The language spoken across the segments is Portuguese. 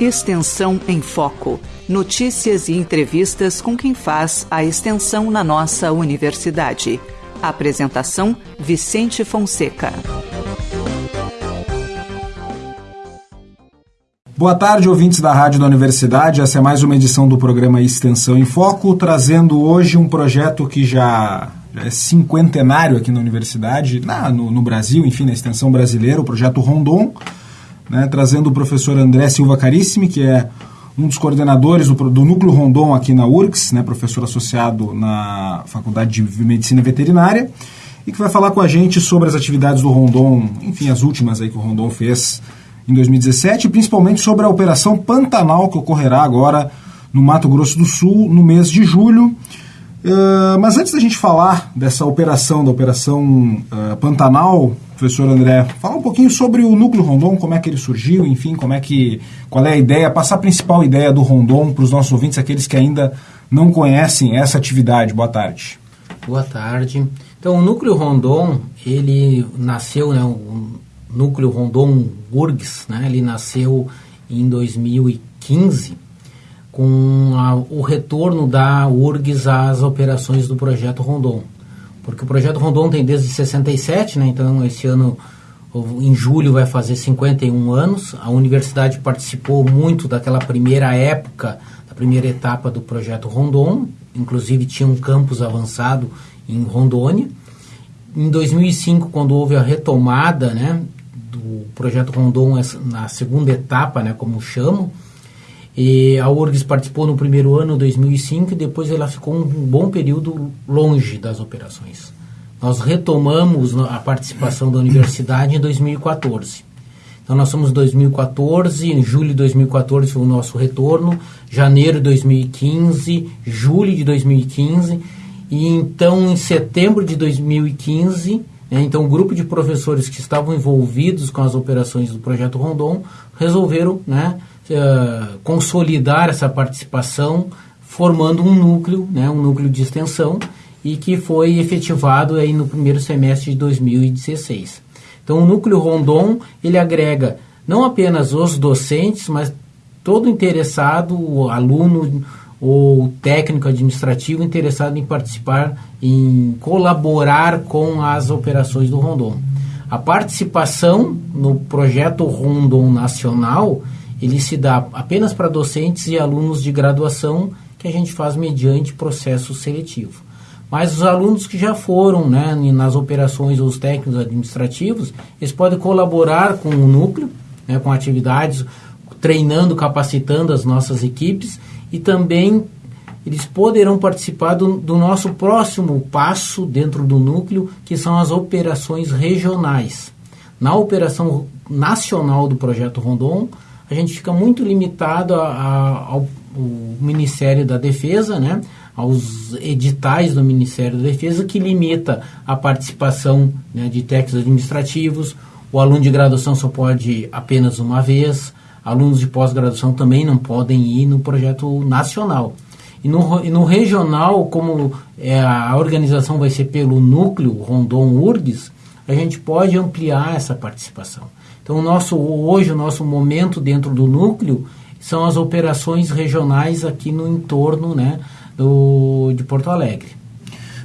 Extensão em Foco. Notícias e entrevistas com quem faz a extensão na nossa universidade. Apresentação: Vicente Fonseca. Boa tarde, ouvintes da Rádio da Universidade. Essa é mais uma edição do programa Extensão em Foco, trazendo hoje um projeto que já, já é cinquentenário aqui na universidade, na, no, no, Brasil, enfim, na extensão brasileira, o projeto Rondon, né, trazendo o professor André Silva Carissimi, que é um dos coordenadores do, do Núcleo Rondon aqui na URGS, né, professor associado na Faculdade de Medicina Veterinária, e que vai falar com a gente sobre as atividades do Rondon, enfim, as últimas aí que o Rondon fez em 2017, principalmente sobre a Operação Pantanal, que ocorrerá agora no Mato Grosso do Sul, no mês de julho. Uh, mas antes da gente falar dessa operação, da Operação uh, Pantanal, professor André, fala um pouquinho sobre o Núcleo Rondon, como é que ele surgiu, enfim, como é que, qual é a ideia, passar a principal ideia do Rondon para os nossos ouvintes, aqueles que ainda não conhecem essa atividade. Boa tarde. Boa tarde. Então, o Núcleo Rondon, ele nasceu, né, núcleo Rondon URGS, né? ele nasceu em 2015 com a, o retorno da URGS às operações do projeto Rondon. Porque o projeto Rondon tem desde 67, né? então esse ano, em julho, vai fazer 51 anos. A universidade participou muito daquela primeira época, da primeira etapa do projeto Rondon, inclusive tinha um campus avançado em Rondônia. Em 2005, quando houve a retomada né, do projeto Rondon na segunda etapa, né, como chamam. E a URGS participou no primeiro ano, 2005, e depois ela ficou um bom período longe das operações. Nós retomamos a participação da universidade em 2014. Então nós somos 2014, em julho de 2014 foi o nosso retorno, janeiro de 2015, julho de 2015, e então em setembro de 2015 né? Então, o grupo de professores que estavam envolvidos com as operações do projeto Rondon resolveram né, uh, consolidar essa participação, formando um núcleo, né, um núcleo de extensão, e que foi efetivado aí no primeiro semestre de 2016. Então, o núcleo Rondon ele agrega não apenas os docentes, mas todo interessado, o aluno, ou técnico administrativo interessado em participar, em colaborar com as operações do Rondon. A participação no projeto Rondon Nacional, ele se dá apenas para docentes e alunos de graduação que a gente faz mediante processo seletivo. Mas os alunos que já foram né, nas operações, os técnicos administrativos, eles podem colaborar com o núcleo, né, com atividades, treinando, capacitando as nossas equipes e também eles poderão participar do, do, nosso próximo passo dentro do núcleo, que são as operações regionais. Na operação nacional do projeto Rondon, a gente fica muito limitado a, a, ao, Ministério da Defesa, né, aos editais do Ministério da Defesa, que limita a participação né, de técnicos administrativos. O aluno de graduação só pode apenas uma vez alunos de pós-graduação também não podem ir no projeto nacional. E no, e no regional, como é, a organização vai ser pelo núcleo Rondon URGS, a gente pode ampliar essa participação. Então, o nosso, hoje, o nosso momento dentro do núcleo são as operações regionais aqui no entorno né, do, de Porto Alegre.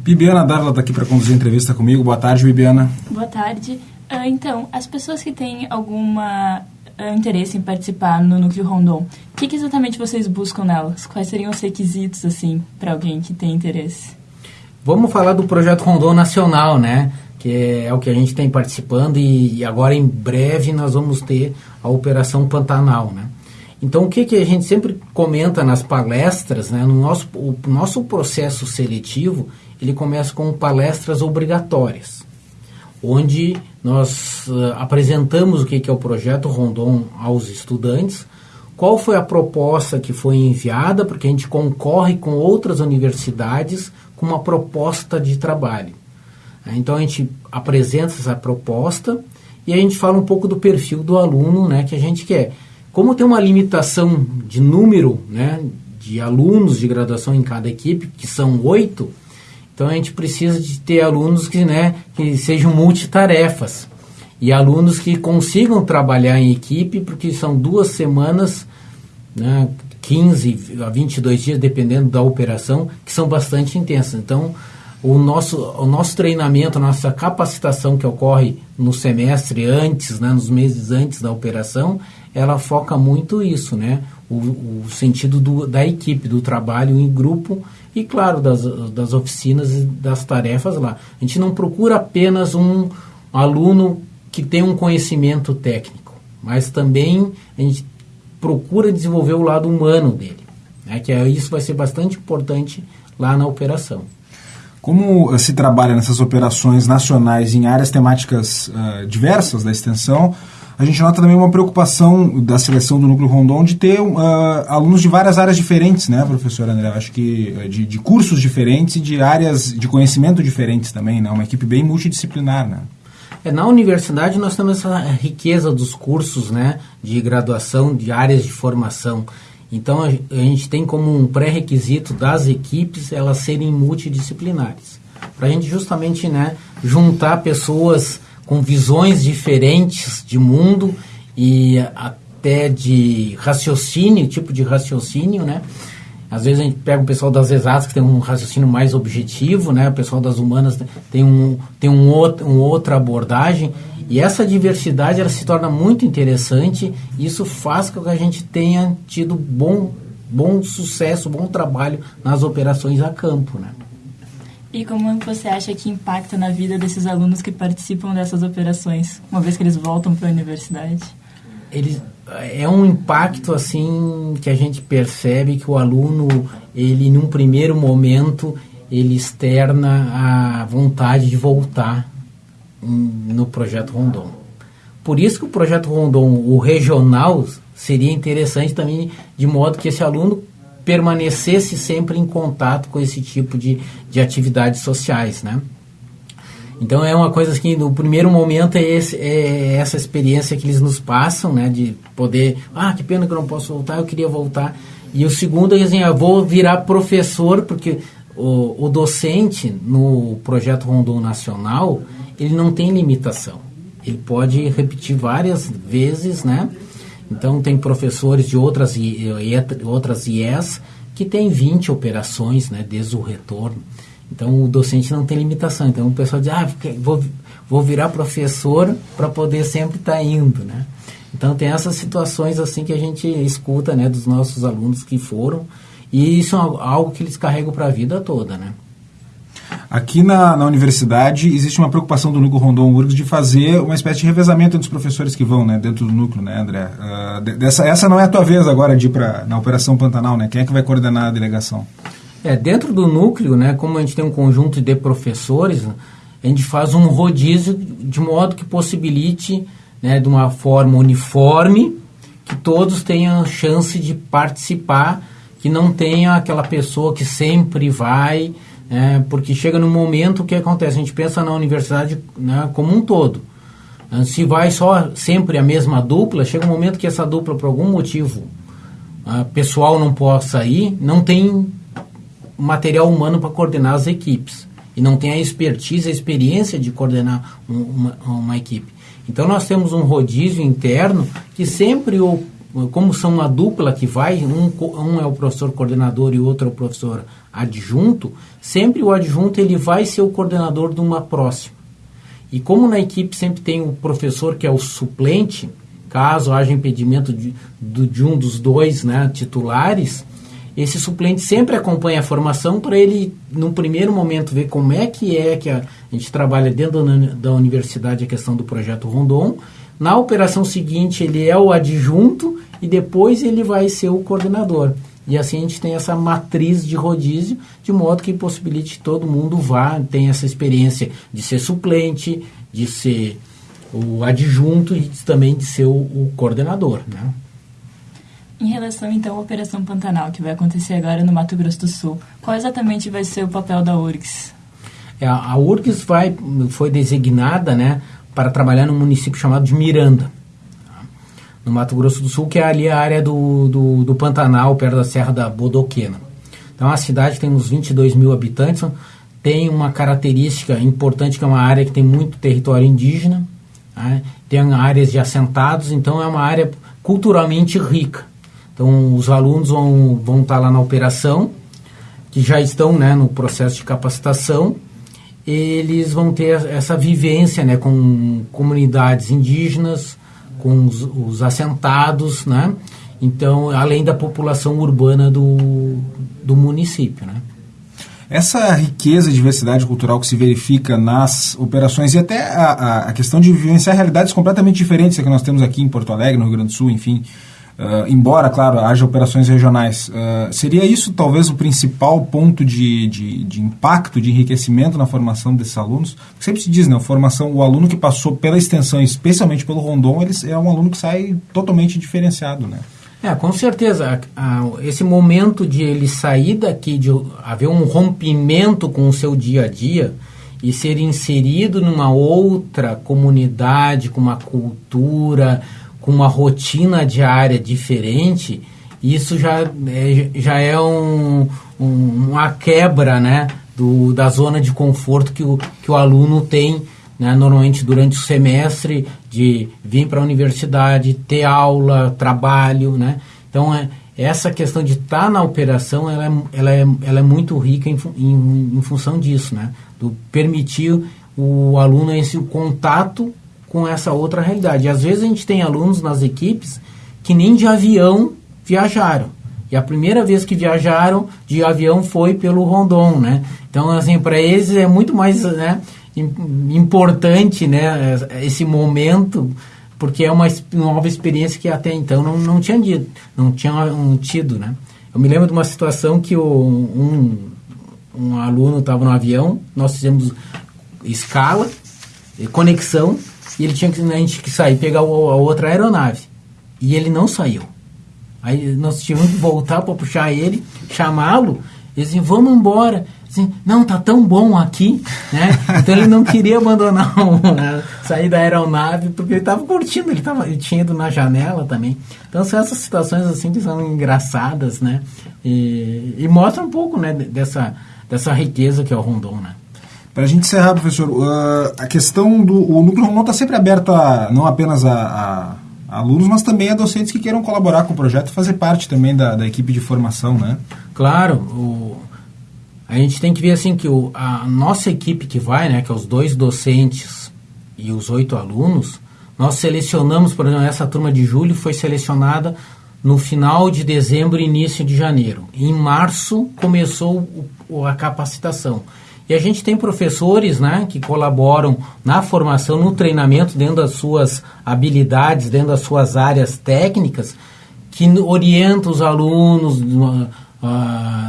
Bibiana Darla está aqui para conduzir a entrevista comigo. Boa tarde, Bibiana. Boa tarde. Uh, então, as pessoas que têm alguma uh, interesse em participar no Núcleo Rondon, o que, que, exatamente vocês buscam nelas? Quais seriam os requisitos, assim, para alguém que tem interesse? Vamos falar do projeto Rondon Nacional, né? Que é o que a gente tem participando e, e agora em breve nós vamos ter a Operação Pantanal, né? Então, o que, que a gente sempre comenta nas palestras, né? No nosso, o nosso processo seletivo, ele começa com palestras obrigatórias, onde nós uh, apresentamos o que, que é o projeto Rondon aos estudantes, qual foi a proposta que foi enviada, porque a gente concorre com outras universidades com uma proposta de trabalho. Então a gente apresenta essa proposta e a gente fala um pouco do perfil do aluno né, que a gente quer. Como tem uma limitação de número né, de alunos de graduação em cada equipe, que são oito, então a gente precisa de ter alunos que, né, que sejam multitarefas e alunos que consigam trabalhar em equipe, porque são duas semanas né, 15 a 22 dias, dependendo da operação, que são bastante intensas. Então, o nosso, o nosso treinamento, a nossa capacitação que ocorre no semestre antes, né, nos meses antes da operação, ela foca muito isso, né? O, o sentido do, da equipe, do trabalho em grupo e, claro, das, das oficinas e das tarefas lá. A gente não procura apenas um aluno que tem um conhecimento técnico, mas também a gente procura desenvolver o lado humano dele, né? que é, isso vai ser bastante importante lá na operação. Como se trabalha nessas operações nacionais em áreas temáticas uh, diversas da extensão, a gente nota também uma preocupação da seleção do Núcleo Rondon de ter uh, alunos de várias áreas diferentes, né, professor André? Acho que de, de, cursos diferentes e de áreas de conhecimento diferentes também, né? Uma equipe bem multidisciplinar, né? É, na universidade nós temos essa riqueza dos cursos, né, de graduação, de áreas de formação. Então a, gente tem como um pré-requisito das equipes elas serem multidisciplinares. Para a gente justamente né, juntar pessoas com visões diferentes de mundo e até de raciocínio, tipo de raciocínio, né? Às vezes a gente pega o pessoal das exatas que tem um raciocínio mais objetivo, né? O pessoal das humanas tem, um, tem um outro, uma outra abordagem. E essa diversidade ela se torna muito interessante e isso faz com que a gente tenha tido bom, bom sucesso, bom trabalho nas operações a campo, né? E como você acha que impacta na vida desses alunos que participam dessas operações, uma vez que eles voltam para a universidade? Ele, é um impacto assim que a gente percebe que o aluno, ele num primeiro momento, ele externa a vontade de voltar no projeto Rondon. Por isso que o projeto Rondon, o regional, seria interessante também, de modo que esse aluno permanecesse sempre em contato com esse tipo de, de atividades sociais, né? Então é uma coisa que no primeiro momento é, esse, é, essa experiência que eles nos passam, né? De poder, ah, que pena que eu não posso voltar, eu queria voltar. E o segundo é assim, eu vou virar professor, porque o, o docente no projeto Rondon Nacional, ele não tem limitação. Ele pode repetir várias vezes, né? Então, tem professores de outras, outras IES que têm 20 operações né, desde o retorno. Então, o docente não tem limitação. Então, o pessoal diz, ah, vou, vou virar professor para poder sempre estar tá indo, né? Então, tem essas situações assim que a gente escuta né, dos nossos alunos que foram. E isso é algo que eles carregam para a vida toda, né? Aqui na, na universidade existe uma preocupação do núcleo Rondon URGS de fazer uma espécie de revezamento entre os professores que vão né, dentro do núcleo, né, André? Uh, dessa, essa não é a tua vez agora de ir para na Operação Pantanal, né? Quem é que vai coordenar a delegação? É, dentro do núcleo, né, como a gente tem um conjunto de professores, a gente faz um rodízio de modo que possibilite, né, de uma forma uniforme, que todos tenham chance de participar, que não tenha aquela pessoa que sempre vai é, porque chega no momento que acontece, a gente pensa na universidade né, como um todo. Ah, se vai só sempre a mesma dupla, chega um momento que essa dupla, por algum motivo uh, pessoal, não possa ir, não tem material humano para coordenar as equipes. E não tem a expertise, a experiência de coordenar um, uma, uma equipe. Então nós temos um rodízio interno que sempre o como são uma dupla que vai, um, um é o professor coordenador e outro é o professor adjunto, sempre o adjunto ele vai ser o coordenador de uma próxima. E como na equipe sempre tem o professor que é o suplente, caso haja impedimento de, de, de um dos dois né, titulares, esse suplente sempre acompanha a formação para ele, no primeiro momento, ver como é que é que a, a gente trabalha dentro da, da universidade a questão do projeto Rondon, na operação seguinte, ele é o adjunto e depois ele vai ser o coordenador. E assim a gente tem essa matriz de rodízio, de modo que possibilite que todo mundo vá, tenha essa experiência de ser suplente, de ser o adjunto e também de ser o, o coordenador. Né? Em relação, então, à Operação Pantanal, que vai acontecer agora no Mato Grosso do Sul, qual exatamente vai ser o papel da URGS? É, a URGS vai, foi designada né, para trabalhar num município chamado de Miranda, no Mato Grosso do Sul, que é ali a área do, do, do Pantanal, perto da Serra da Bodoquena. Então, a cidade tem uns 22 mil habitantes, tem uma característica importante que é uma área que tem muito território indígena, né? tem áreas de assentados, então é uma área culturalmente rica. Então, os alunos vão, vão estar lá na operação, que já estão né, no processo de capacitação, eles vão ter essa vivência né, com comunidades indígenas, com os, os assentados, né? Então, além da população urbana do, do município, né? Essa riqueza e diversidade cultural que se verifica nas operações e até a, a questão de vivenciar realidades completamente diferentes que nós temos aqui em Porto Alegre, no Rio Grande do Sul, enfim, Uh, embora, claro, haja operações regionais, uh, seria isso talvez o principal ponto de, de, de, impacto, de enriquecimento na formação desses alunos? Porque sempre se diz, né, formação, o aluno que passou pela extensão, especialmente pelo Rondon, ele é um aluno que sai totalmente diferenciado, né? É, com certeza. esse momento de ele sair daqui, de haver um rompimento com o seu dia a dia e ser inserido numa outra comunidade, com uma cultura, com uma rotina diária diferente, isso já é, já é um, um, uma quebra né, do, da zona de conforto que o, que o aluno tem né, normalmente durante o semestre de vir para a universidade, ter aula, trabalho. Né? Então, é, essa questão de estar tá na operação ela é, ela é, ela é muito rica em, em, em função disso, né? do permitir o aluno esse o contato com essa outra realidade. E às vezes a gente tem alunos nas equipes que nem de avião viajaram. E a primeira vez que viajaram de avião foi pelo Rondon, né? Então, assim, para eles é muito mais né, importante, né, esse momento, porque é uma nova experiência que até então não, não tinha dito, não tinha um, tido, né? Eu me lembro de uma situação que o, um, um aluno estava no avião, nós fizemos escala, conexão, e ele tinha que, a gente que sair pegar a outra aeronave. E ele não saiu. Aí nós tivemos que voltar para puxar ele, chamá-lo, e assim, vamos embora. Assim, não, tá tão bom aqui, né? Então ele não queria abandonar, né? sair da aeronave, porque ele estava curtindo, ele, tava, ele tinha ido na janela também. Então são essas situações assim que são engraçadas, né? E, e mostram um pouco, né, dessa, dessa riqueza que é o Rondon, né? Para a gente encerrar, professor, uh, a questão do o núcleo Rondon está sempre aberto não apenas a, a, alunos, mas também a docentes que queiram colaborar com o projeto fazer parte também da, da equipe de formação, né? Claro, o, a gente tem que ver assim que o, a nossa equipe que vai, né, que é os dois docentes e os oito alunos, nós selecionamos, por exemplo, essa turma de julho foi selecionada no final de dezembro e início de janeiro. Em março começou o, a capacitação. E a gente tem professores né, que colaboram na formação, no treinamento, dentro das suas habilidades, dentro das suas áreas técnicas, que orientam os alunos uh,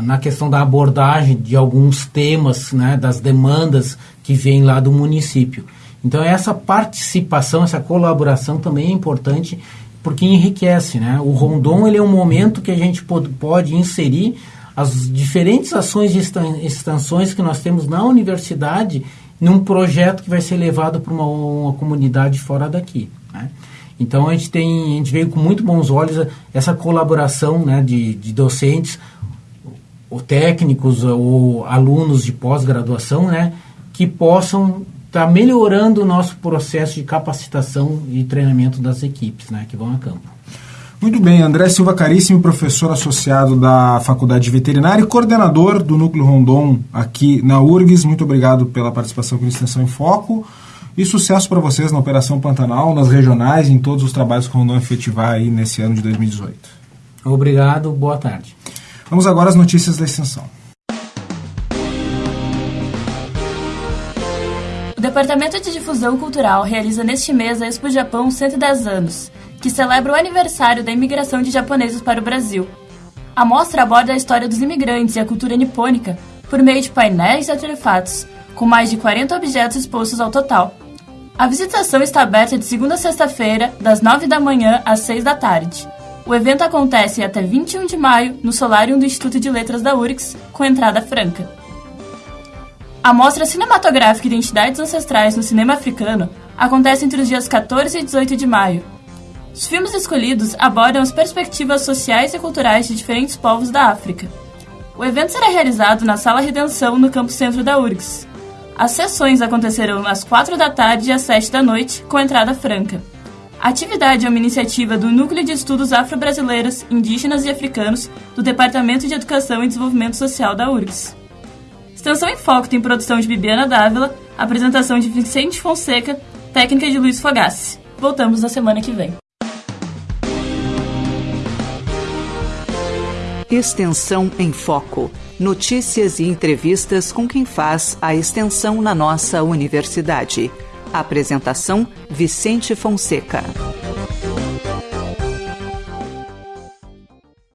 na questão da abordagem de alguns temas, né, das demandas que vêm lá do município. Então, essa participação, essa colaboração também é importante porque enriquece. Né? O Rondon ele é um momento que a gente pode inserir as diferentes ações de extensões que nós temos na universidade num projeto que vai ser levado para uma, uma, comunidade fora daqui. Né? Então a gente tem, a gente veio com muito bons olhos essa colaboração né, de, de docentes, ou técnicos ou alunos de pós-graduação, né, que possam estar tá melhorando o nosso processo de capacitação e treinamento das equipes né, que vão a campo. Muito bem, André Silva Caríssimo, professor associado da Faculdade de Veterinária e coordenador do Núcleo Rondon aqui na URGS. Muito obrigado pela participação com Extensão em Foco e sucesso para vocês na Operação Pantanal, nas regionais, em todos os trabalhos que o Rondon efetivar aí nesse ano de 2018. Obrigado, boa tarde. Vamos agora às notícias da Extensão. O Departamento de Difusão Cultural realiza neste mês a Expo Japão 110 anos que celebra o aniversário da imigração de japoneses para o Brasil. A mostra aborda a história dos imigrantes e a cultura nipônica por meio de painéis e artefatos, com mais de 40 objetos expostos ao total. A visitação está aberta de segunda a sexta-feira, das 9 da manhã às 6 da tarde. O evento acontece até 21 de maio no Solarium do Instituto de Letras da URGS, com entrada franca. A mostra cinematográfica Identidades Ancestrais no Cinema Africano acontece entre os dias 14 e 18 de maio, os filmes escolhidos abordam as perspectivas sociais e culturais de diferentes povos da África. O evento será realizado na Sala Redenção, no campo centro da URGS. As sessões acontecerão às 4 da tarde e às 7 da noite, com entrada franca. A atividade é uma iniciativa do Núcleo de Estudos Afro-Brasileiros, Indígenas e Africanos do Departamento de Educação e Desenvolvimento Social da URGS. Extensão em Foco tem produção de Bibiana Dávila, apresentação de Vicente Fonseca, técnica de Luiz Fogassi. Voltamos na semana que vem. Extensão em Foco. Notícias e entrevistas com quem faz a extensão na nossa universidade. Apresentação: Vicente Fonseca.